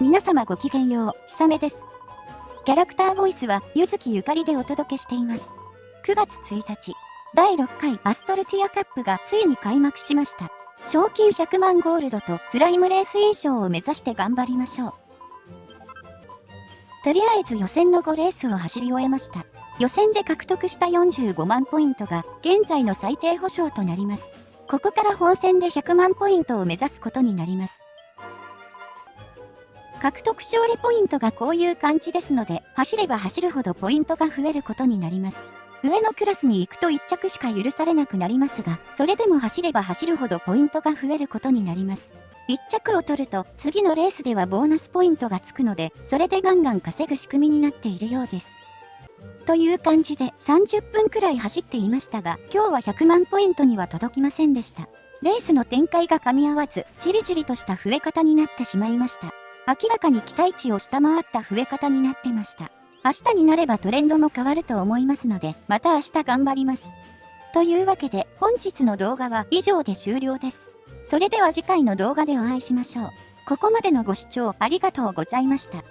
皆様ごきげんよう、ひさめです。キャラクターボイスは、ゆずきゆかりでお届けしています。9月1日、第6回アストルティアカップがついに開幕しました。賞金100万ゴールドとスライムレース優勝を目指して頑張りましょう。とりあえず予選の5レースを走り終えました。予選で獲得した45万ポイントが現在の最低保証となります。ここから本戦で100万ポイントを目指すことになります。獲得勝利ポイントがこういう感じですので、走れば走るほどポイントが増えることになります。上のクラスに行くと1着しか許されなくなりますが、それでも走れば走るほどポイントが増えることになります。1着を取ると次のレースではボーナスポイントがつくので、それでガンガン稼ぐ仕組みになっているようです。という感じで30分くらい走っていましたが、今日は100万ポイントには届きませんでした。レースの展開が噛み合わず、じりじりとした増え方になってしまいました。明らかに期待値を下回った増え方になってました。明日になればトレンドも変わると思いますので、また明日頑張ります。というわけで、本日の動画は以上で終了です。それでは次回の動画でお会いしましょう。ここまでのご視聴ありがとうございました。